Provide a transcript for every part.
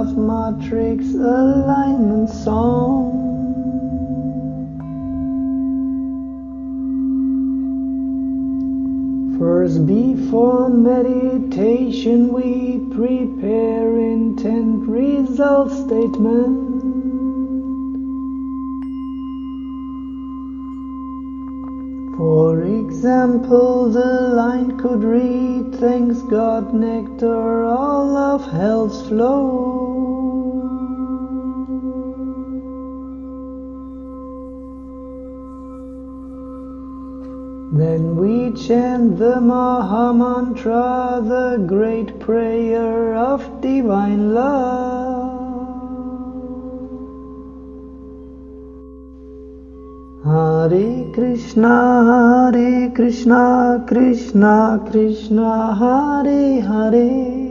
Love Matrix Alignment Song. First, before meditation, we prepare intent result statement. For example, the line could read, Thanks God, nectar, all of health's flow. Then we chant the Maha Mantra, the great prayer of divine love. Hare Krishna, Hare Krishna, Krishna Krishna, Hare Hare.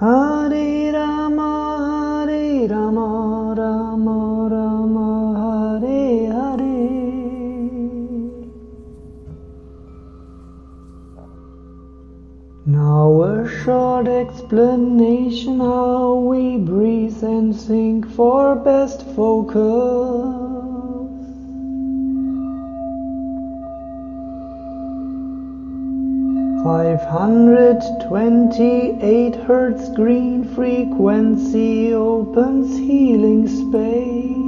Hare explanation how we breathe and think for best focus. Five hundred twenty-eight hertz green frequency opens healing space.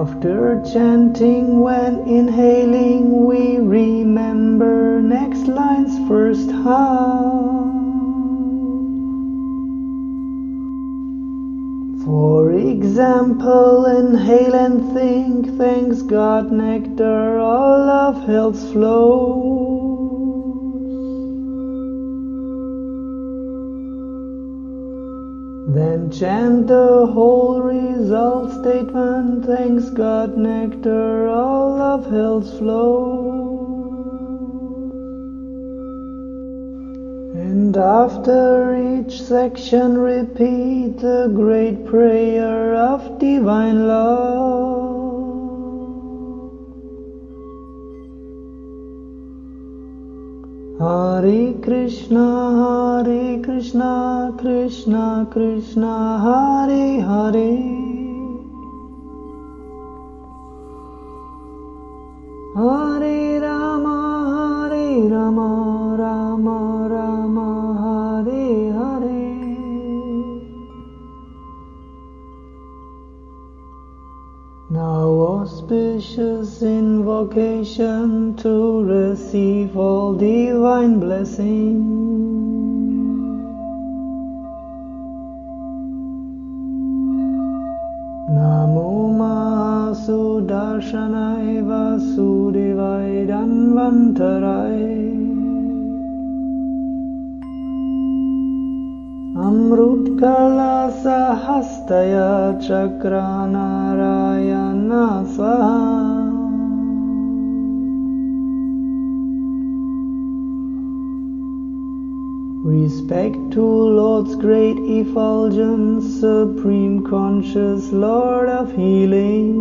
After chanting, when inhaling, we remember next line's first half. For example, inhale and think, thanks God, nectar, all of health flows. Then chant the whole result statement, thanks God, nectar, all of health flow. And after each section, repeat the great prayer of divine love. Hare Krishna, Hare Krishna, Krishna Krishna, Hare Hare. Hare Rama, Hare Rama, Rama Rama, Hare Hare. Now auspicious invocation NaMo vasudevai danvantarai Amrutkala sahastaya चक्रान् Respect to Lord's great effulgence, Supreme Conscious Lord of Healing.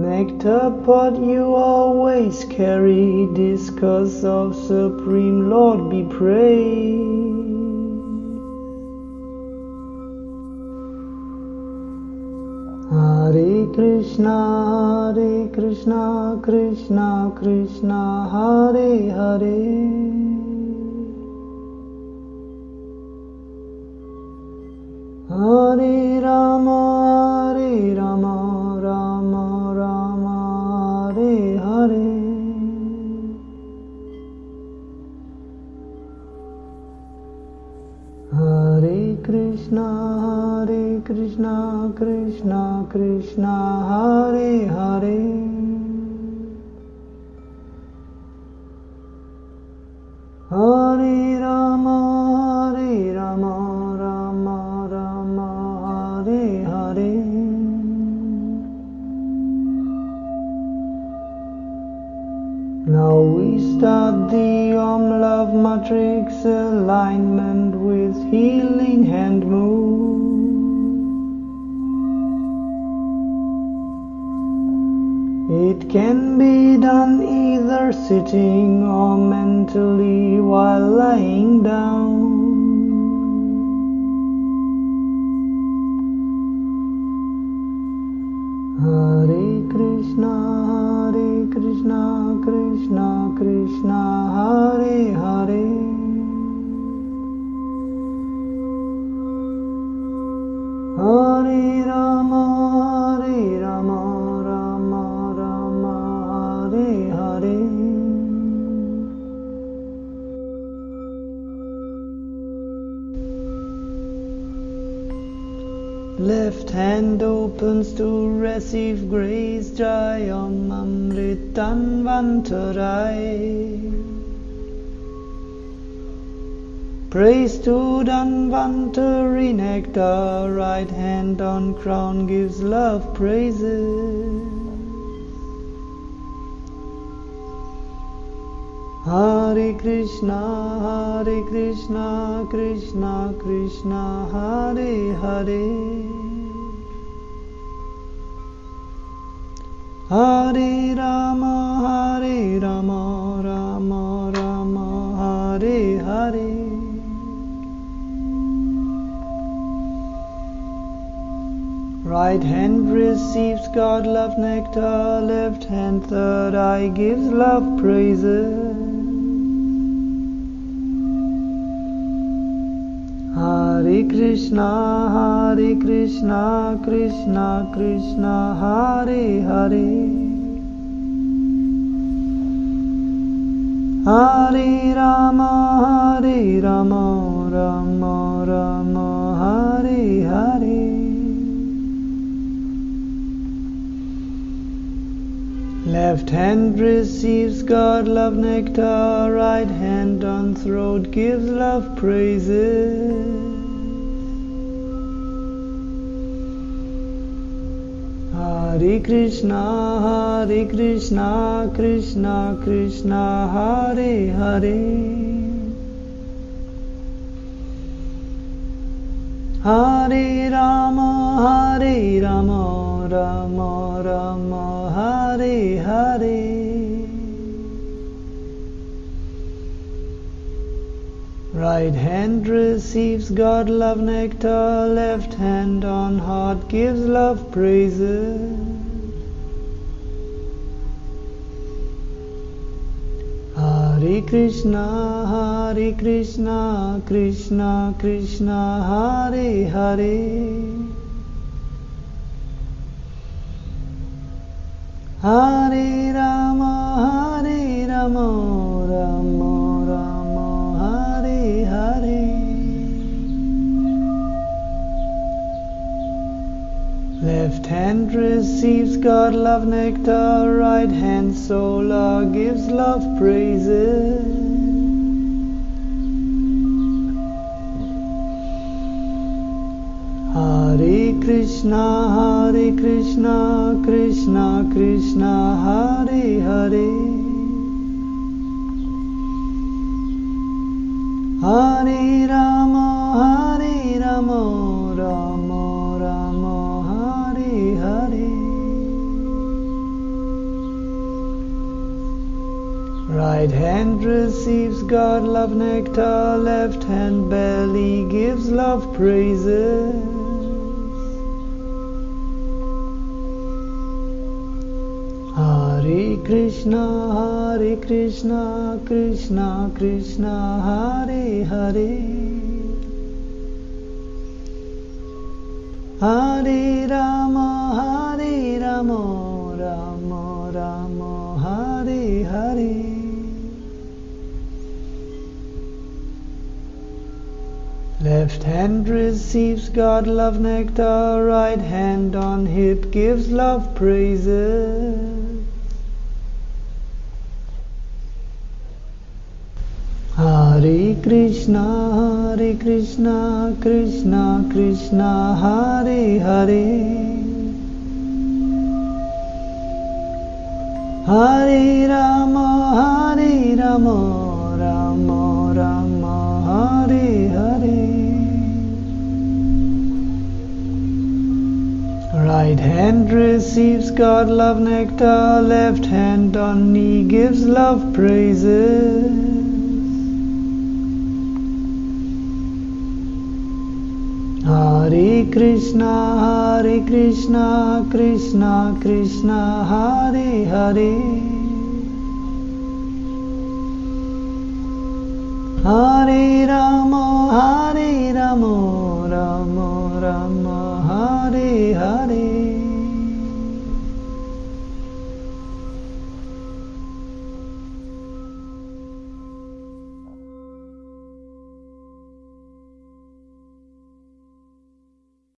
Nectar pot you always carry, discuss of Supreme Lord be praised. Krishna, Hare Krishna, Krishna Krishna, Hare Hare. Hare Rama, Krishna, Krishna Hare Hare. Hare Rama, Hare Rama, Rama Rama, Hare Hare. Now we start the Om Love matrix alignment with healing hand move. It can be done either sitting or mentally while lying down. Hare Krishna, Hare Krishna, Krishna Krishna, Hare Hare. Left hand opens to receive grace, Jayam Amritan Vantarai. Praise to Dhanvantari nectar, right hand on crown gives love praises. Hare Krishna, Hare Krishna, Krishna Krishna, Hare Hare. Hare Rama, Hare Rama, Rama Rama, Hare Hare. Right hand receives God love nectar, left hand third eye gives love praises. Hare Krishna, Hare Krishna, Krishna Krishna, Hare Hare. Hare Rama, Hare Rama, Rama Rama, Hare Hare. Left hand receives God love nectar, right hand on throat gives love praises. Hare Krishna, Hare Krishna, Krishna Krishna, Hare Hare. Hare Rama, Hare Rama, Rama Rama, Hare Hare. Right hand receives God love nectar, left hand on heart gives love praises. Hare Krishna, Hare Krishna, Krishna Krishna, Hare Hare. Hare Rama, Hare Rama, hand receives God love nectar, right hand solar uh, gives love praises. Hare Krishna, Hare Krishna, Krishna Krishna, Hare Hare. Hare Rama, Hare Rama, Rama Right hand receives God love nectar, left hand belly gives love praises. Hare Krishna, Hare Krishna, Krishna Krishna, Hare Hare. Hare Rama, Hare Rama, Left hand receives God love nectar, right hand on hip gives love praises. Hare Krishna, Hare Krishna, Krishna Krishna, Hare Hare. Hare Rama, Hare Rama, Rama Rama Hare Hare Right hand receives God love nectar, left hand on knee gives love praises. Hare Krishna, Hare Krishna, Krishna Krishna, Hare Hare. Hare Rama, Hare Rama, Rama Rama, Hare Hare.